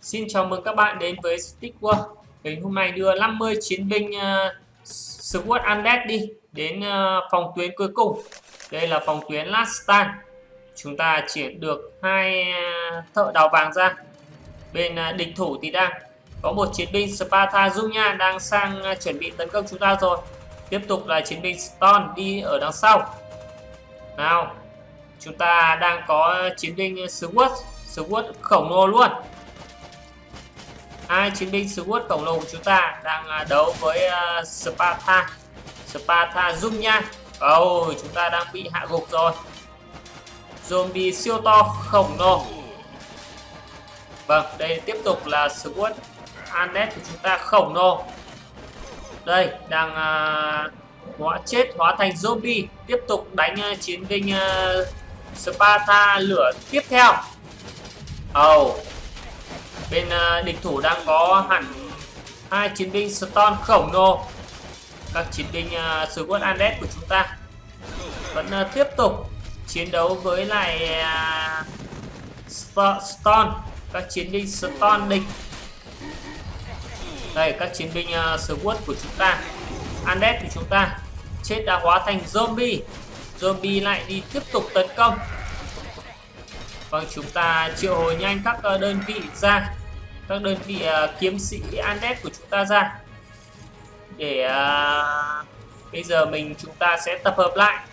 Xin chào mừng các bạn đến với Stick World. Mình hôm nay đưa 50 chiến binh ờ, uh, SWOT Undead đi đến uh, phòng tuyến cuối cùng. Đây là phòng tuyến Last Stand. Chúng ta chuyển được hai uh, thợ đào vàng ra. Bên uh, địch thủ thì đang có một chiến binh Sparta Junya đang sang uh, chuẩn bị tấn công chúng ta rồi. Tiếp tục là chiến binh Stone đi ở đằng sau. Nào, chúng ta đang có chiến binh sword sword khổng lồ luôn hai chiến binh SWOT khổng lồ của chúng ta đang à, đấu với uh, Sparta. Sparta Zoom nha. Oh, chúng ta đang bị hạ gục rồi. Zombie siêu to khổng lồ. Vâng đây tiếp tục là SWOT Anet của chúng ta khổng lồ. Đây đang uh, hóa chết hóa thành zombie. Tiếp tục đánh uh, chiến binh uh, Sparta lửa tiếp theo. Oh bên ờ, địch thủ đang có hẳn hai chiến binh Stone khổng lồ. Các chiến binh ờ, sứ quân Andes của chúng ta vẫn ờ, tiếp tục chiến đấu với lại Stone các chiến binh Stone địch. Đây các chiến binh sứ quân của chúng ta. Andes của chúng ta chết đã hóa thành zombie. Zombie lại đi tiếp tục tấn công. Vâng, chúng ta triệu hồi nhanh các đơn vị ra các đơn vị uh, kiếm sĩ Anet của chúng ta ra. Để uh, bây giờ mình chúng ta sẽ tập hợp lại.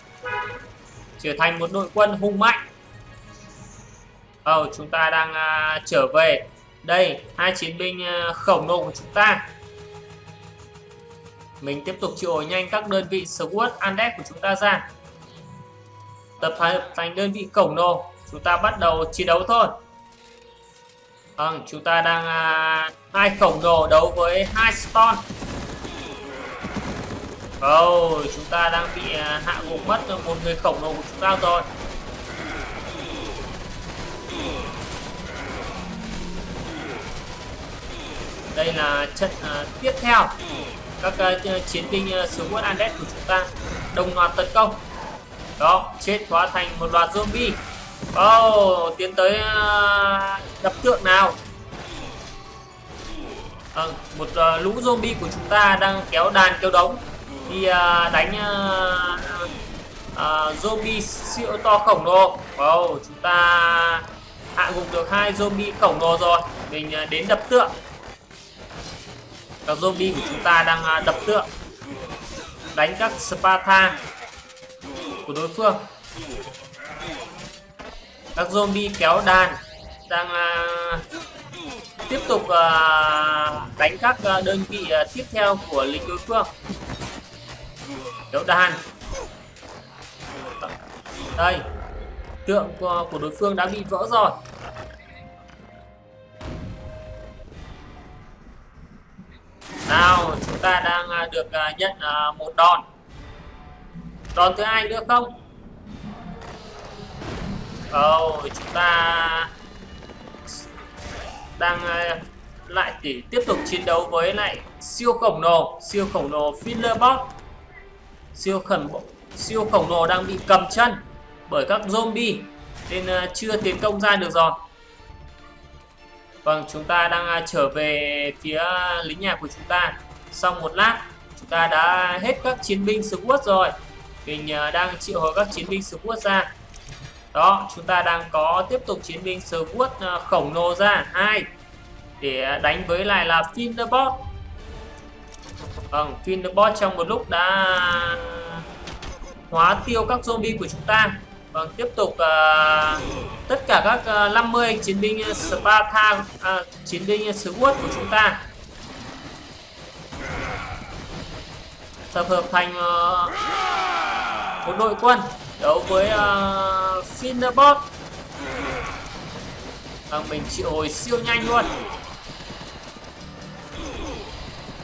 Trở thành một đội quân hùng mạnh. Oh, chúng ta đang uh, trở về. Đây hai chiến binh uh, khổng lồ của chúng ta. Mình tiếp tục triệu hồi nhanh các đơn vị SWOT Andes của chúng ta ra. Tập hợp thành đơn vị khổng lồ. Chúng ta bắt đầu chiến đấu thôi. Vâng, chúng ta đang à, hai khổng lồ đấu với hai stone. Oh, chúng ta đang bị à, hạ gục mất một người khổng lồ của chúng ta rồi. Đây là trận à, tiếp theo. Các à, chiến binh à, sướng quân Andes của chúng ta đồng loạt tấn công. Đó, chết hóa thành một loạt zombie. Oh, tiến tới uh, đập tượng nào? À, một uh, lũ zombie của chúng ta đang kéo đàn kéo đống. Đi uh, ờ, đánh uh, uh, zombie siêu to khổng lồ. Wow chúng ta hạ gục được hai zombie khổng lồ rồi. Mình uh, đến đập tượng. Các zombie của chúng ta đang uh, đập tượng. Đánh các Sparta của đối phương. Các zombie kéo đàn đang uh, tiếp tục uh, đánh các uh, đơn vị uh, tiếp theo của lính đối phương. Đấu đàn. Đây tượng của, của đối phương đã bị vỡ rồi. Nào chúng ta đang được nhận một đòn. Đòn thứ hai nữa không? Oh, chúng ta đang ờ, lại để tiếp tục chiến đấu với lại siêu khổng lồ, siêu khổng lồ Fillerbot siêu khẩn siêu khổng lồ đang bị cầm chân bởi các zombie nên ờ, chưa tiến công ra được rồi. Vâng chúng ta đang ờ, trở về phía lính nhà của chúng ta. Sau một lát, chúng ta đã hết các chiến binh SWOT rồi. Mình đang triệu hồi các chiến binh SWOT ra đó chúng ta đang có tiếp tục chiến binh SWOT quất à, khổng lồ ra. Hai để à, đánh với lại là Finderbot vâng Finderbot trong một lúc đã hóa tiêu các zombie của chúng ta. Vâng tiếp tục uh, tất cả các uh, 50 chiến binh Sparta uh, chiến binh SWOT của chúng ta. Tập hợp thành uh, một đội quân đấu với uh, Cinderbot Vâng, mình chịu hồi siêu nhanh luôn.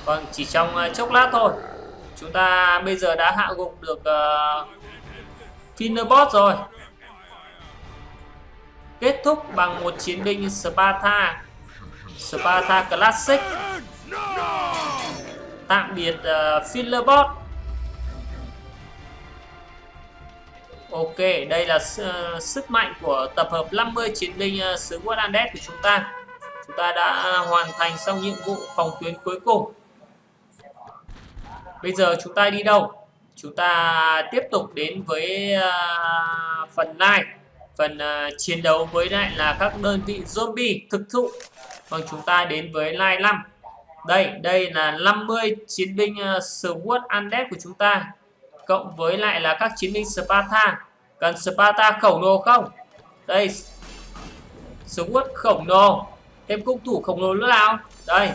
Vâng, chỉ trong uh, chốc lát thôi. Chúng ta bây giờ đã hạ gục được ờ, uh, Finderbot rồi. Kết thúc bằng một chiến binh Sparta. Sparta Classic. Tạm biệt ờ, uh, Bot. Ok, đây là uh, sức mạnh của tập hợp 50 chiến binh uh, xứ What của chúng ta. chúng ta đã ờ, hoàn thành xong nhiệm vụ phòng tuyến cuối cùng. Bây giờ chúng ta đi đâu? Chúng ta tiếp tục đến với uh, phần này. Phần uh, chiến đấu với lại là các đơn vị zombie thực thụ. Còn chúng ta đến với line 5 đây đây là 50 chiến binh uh, Sword Undead của chúng ta cộng với lại là các chiến binh Sparta. Cần Sparta khổng lồ không? Đây súng SWAT khổng lồ. Thêm cung thủ khổng lồ nữa nào? Đây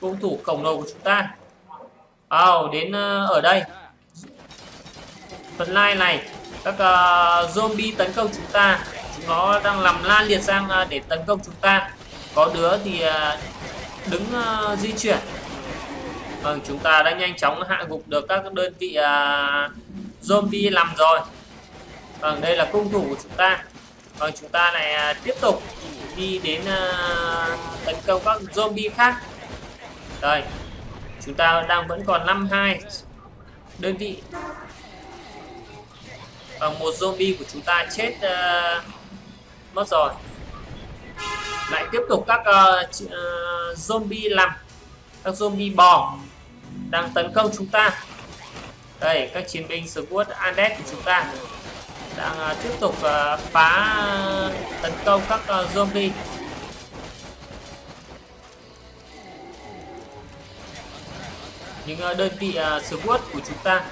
cung thủ khổng lồ của chúng ta. Oh, đến uh, ở đây. Phần line này các uh, zombie tấn công chúng ta. Chúng nó đang làm lan liệt sang uh, để tấn công chúng ta. Có đứa thì uh, đứng uh, di chuyển vâng chúng ta đã nhanh chóng hạ gục được các đơn vị uh, zombie làm rồi. Vâng đây là cung thủ của chúng ta. Vâng chúng ta lại à, tiếp tục đi đến uh, tấn công các zombie khác. Đây chúng ta đang vẫn còn 52 đơn vị. Và một zombie của chúng ta chết uh, mất rồi. Lại tiếp tục các uh, uh, zombie làm các zombie bò đang tấn công chúng ta. Đây các chiến binh squad Andes của chúng ta đang uh, tiếp tục uh, phá tấn công các uh, zombie. Những uh, đơn vị uh, squad của chúng ta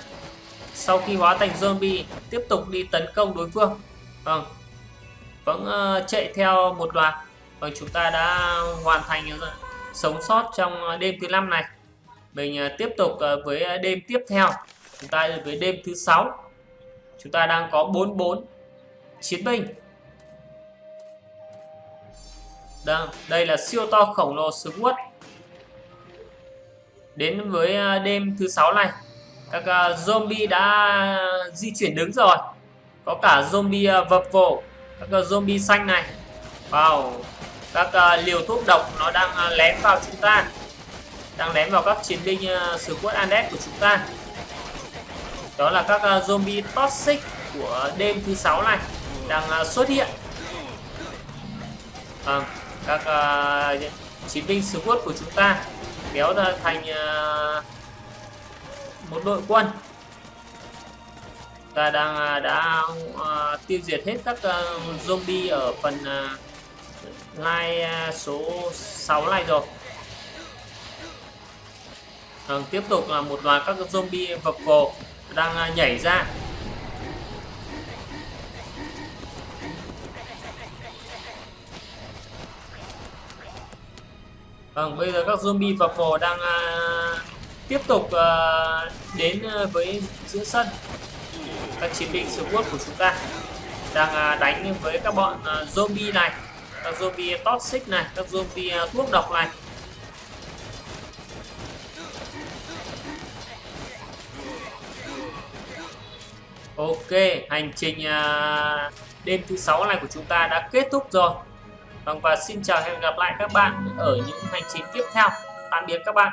sau khi hóa thành zombie tiếp tục đi tấn công đối phương. Vâng vẫn uh, chạy theo một loạt. Và chúng ta đã hoàn thành sống sót trong đêm thứ năm này mình à, tiếp tục à, với à, đêm tiếp theo. Chúng ta với đêm thứ sáu. Chúng ta đang có 44 chiến binh. Đang đây là siêu to khổng lồ SWAT đến với đêm thứ sáu này, các zombie đã di chuyển đứng rồi. Có cả zombie vập vổ, các zombie xanh này. Wow, các liều thuốc độc nó đang lén vào chúng ta đang lén vào các chiến binh ờ, uh, sứ quất Andes của chúng ta. Đó là các uh, zombie toxic của đêm thứ sáu này đang uh, xuất hiện. À, các uh, chiến binh sứ quất của chúng ta kéo ra thành uh, một đội quân. Ta đang uh, đã uh, tiêu diệt hết các uh, zombie ở phần uh, line uh, số 6 này rồi. Vâng, tiếp tục là một loạt các zombie vập vồ đang à, nhảy ra. Vâng, bây giờ các zombie vập vồ đang uh, tiếp tục uh, đến uh, với giữa sân. Các chiến binh siêu của chúng ta đang uh, đánh với các bọn uh, zombie này các zombie toxic này các zombie uh, thuốc độc này. Ok, hành trình à, đêm thứ sáu này của chúng ta đã kết thúc rồi. Vâng và xin chào hẹn gặp lại các bạn ở những hành trình tiếp theo. Tạm biệt các bạn.